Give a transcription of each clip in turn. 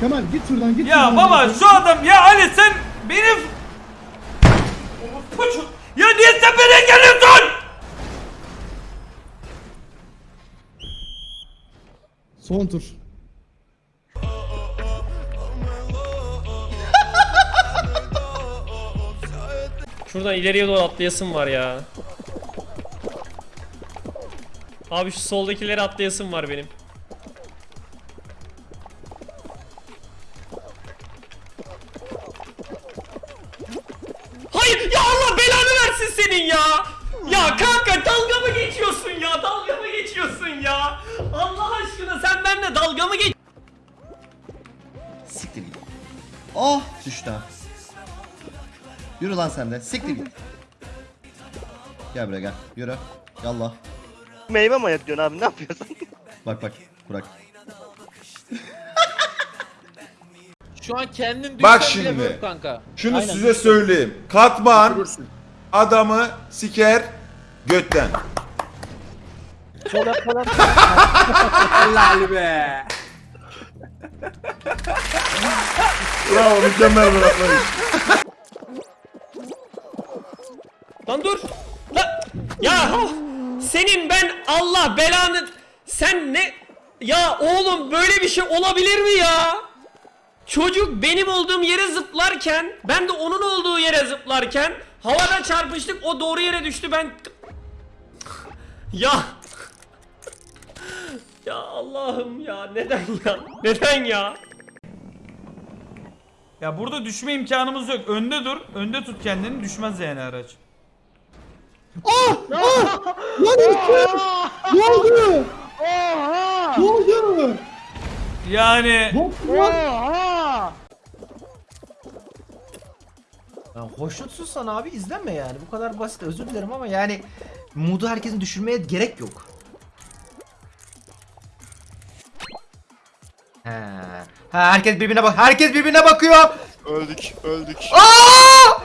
Kemal git şuradan git. Ya şuradan. baba şu adam ya Ali sen benim Ya niye sen beni geliyorsun? Son tur. Şuradan ileriye doğru atlayasım var ya. Abi şu soldakileri atlayasım var benim. Senin ya. Ya kanka dalga mı geçiyorsun ya? Dalga mı geçiyorsun ya? Allah aşkına sen benimle dalga mı geç? Siktir git. Oh düştü. Yürü lan sen de. Siktir git. Gel buraya gel. Yürü. Yallah. Meyve mi ayıklıyorsun abi ne yapıyorsun? Bak bak. Burak. Şu an kendin Bak düşsen bile şimdi. böyle kanka. Şunu size söyleyeyim. Katman adamı siker götten. Helal be. Bravo mükemmel bir atlayış. Lan dur. Lan. Ya senin ben Allah belanı sen ne ya oğlum böyle bir şey olabilir mi ya? Çocuk benim olduğum yere zıplarken ben de onun olduğu yere zıplarken havada çarpıştık o doğru yere düştü ben ya ya Allah'ım ya neden ya neden ya Ya burada düşme imkanımız yok. Önde dur. Önde tut kendini. Düşmez yani araç. Lan Ersin! Ne oldu? Ne oldu? Yani Bok lan. Ya hoşnutsuzsan abi izleme yani. Bu kadar basit özür dilerim ama yani modu herkesin düşürmeye gerek yok. He. Ha herkes birbirine bak. Herkes birbirine bakıyor. öldük öldük. Aa!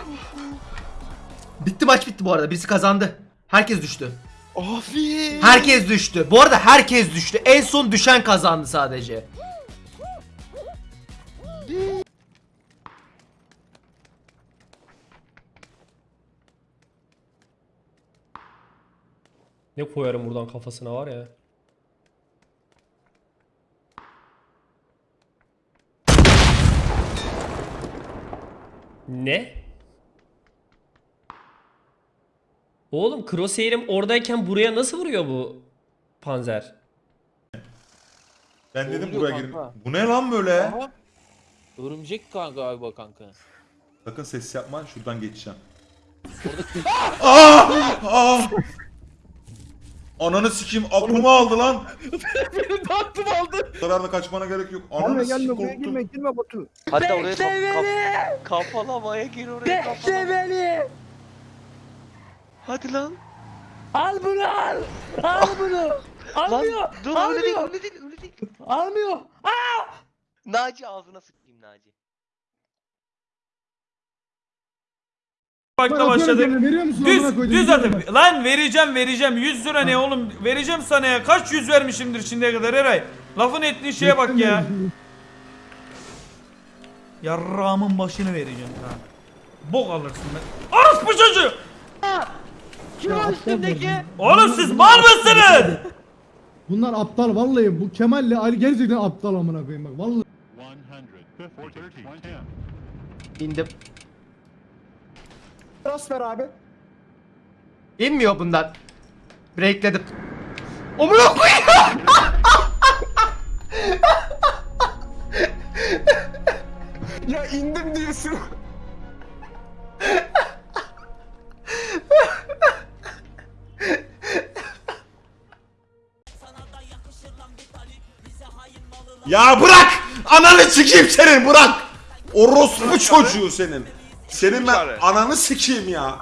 Bitti maç bitti bu arada. Birisi kazandı. Herkes düştü. Abi. Herkes düştü. Bu arada herkes düştü. En son düşen kazandı sadece. Ne koyarım buradan kafasına var ya Ne? Oğlum crosshair'im oradayken buraya nasıl vuruyor bu panzer? Ben dedim Oluyor buraya girin. kanka. Bu ne lan böyle? Aha. Örümcek kanka abi bak kanka. Sakın ses yapma şuradan geçeceğim. Aa! Aa! Ananı sikeyim aklımı aldı lan. Beni de aklım aldı. Zararla kaçmana gerek yok. Ananı sikeyim korktum. girme Batu. Hatta oraya kap, kap, kafalamaya gir oraya kafalama. beni. Hadi lan. Al bunu al. Al bunu. Lan dur öyle değil öyle değil öyle değil. Almıyor. Naci ağzına sıkayım Naci. Bakta başladık. Veriyor musun? Düz, Amına düz gidiyorum atın. Lan vereceğim vereceğim. 100 lira ne oğlum? Vereceğim sana ya. Kaç yüz vermişimdir şimdiye kadar Eray? Lafın ettiği şeye bak ya. Yarrağımın başını vereceğim ha Bok alırsın ben Orospu çocuğu! Kim o üstündeki? Oğlum siz mal mısınız? Bunlar aptal vallahi. Bu Kemal'le Ali gerçekten aptal amına koyayım bak. Vallahi. İndim. Transfer abi. İnmiyor bundan. Breakledim. Amına koyayım. Ya indim diyorsun. Ya bırak! Ananı sikeyim senin bırak! Orospu çocuğu senin. Senin ben ananı sikeyim ya.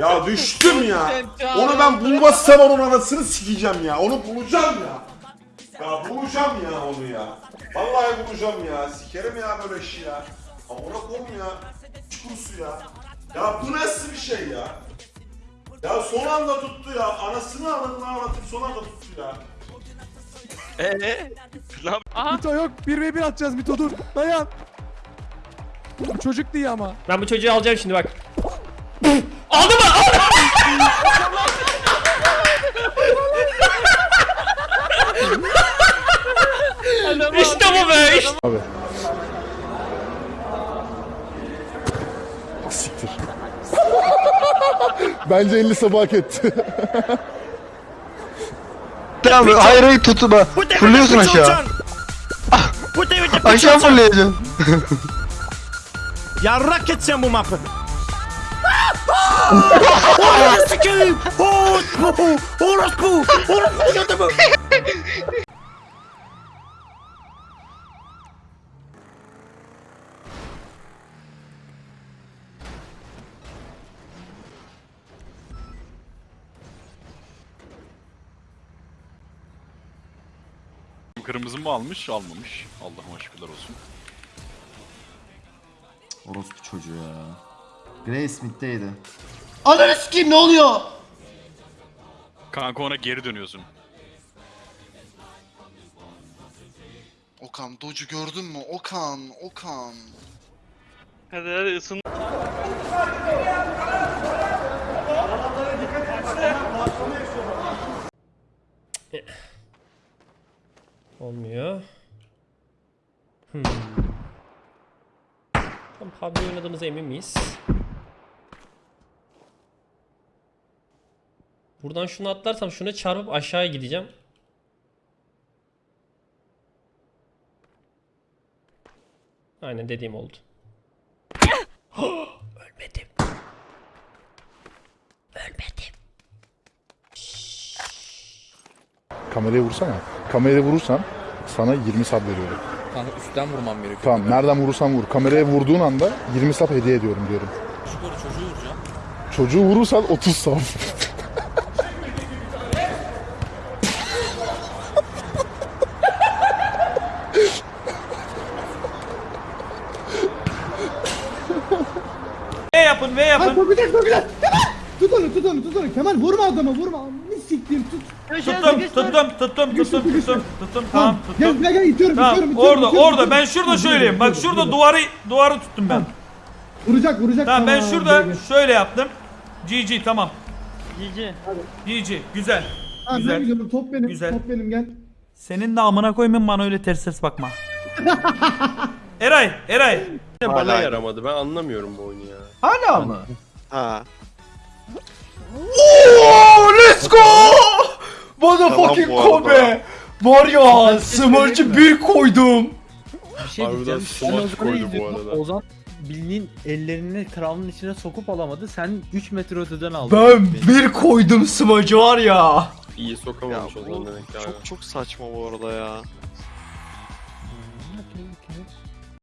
Ya düştüm ya. Onu ben bulmazsam onun anasını sikeceğim ya. Onu bulacağım ya. Ya bulacağım ya onu ya. Vallahi bulacağım ya. Sikerim ya böyle işi ya. Amına koyayım ya. Çukursu ya. Ya bu nasıl bir şey ya? Ya son anda tuttu ya. Anasını anadını ağlatıp son anda tuttu ya. Eee? Lan Mito yok 1v1 atacağız Mito dur dayan. Bu çocuk diye ama. Ben bu çocuğu alacağım şimdi bak. Aldı mı? Aldı. işte bu be. Işte. Siktir. Bence 50 sabah hak etti. Tamam hayır hayır tutma. Fırlıyorsun aşağı. Aşağı fırlayacaksın. Yarrak geçeceğim bu mapı. Kırmızı mı almış? Almamış. Allah'ıma şükürler olsun. Orospu çocuğu ya. Gray Smith'teydi. Ananı sikeyim ne oluyor? Kanka ona geri dönüyorsun. Okan Doge'u gördün mü? Okan, Okan. Hadi hadi ısın. Olmuyor. Hmm. Tam PUBG oynadığımıza emin miyiz? Buradan şunu atlarsam şuna çarpıp aşağıya gideceğim. Aynen dediğim oldu. Ölmedim. Ölmedim. Kameraya vursana. Kameraya vurursan sana 20 sap veriyorum. Kanka üstten vurmam gerekiyor. Tamam nereden vurursan vur. Kameraya vurduğun anda 20 sap hediye ediyorum diyorum. Yukarı çocuğu vuracağım. Çocuğu vurursan 30 sap. V yapın V Ay yapın. sokacak sokacak. Kemal. Tut onu tut onu tut onu. Kemal vurma adama vurma. Siktir tut. Tuttum tuttum tuttum tuttum tuttum tuttum tamam Gel tuttum. gel gel itiyorum Tamam itiyorum itiyorum. orada itiyorum, orada itiyorum. ben şurada söyleyeyim. Bak şurada duvarı duvarı tuttum ben. Vuracak vuracak. Tamam ben Tamam, şurada şöyle yaptım. GG tamam. GG güzel. Tamam, Güzel. ben gidiyorum top benim Güzel. top benim gel. Senin de amına koymayın bana öyle ters ters bakma. Eray, Eray. Bana yaramadı ben anlamıyorum bu oyunu ya. Hala mı? Ha. Let's go! Motherfucking Tamam bu arada. Kobe! Var ya smurge'ı bir koydum. Bir şey Harbiden diyeceğim. Sen smaç Ozan'ı koydu bu arada. Ozan bildiğin ellerini kralın içine sokup alamadı. Sen 3 metre öteden aldın. Ben bir koydum smurge'ı var ya. İyi sokamamış Ya o zaman demek ki abi. çok- çok saçma bu arada ya.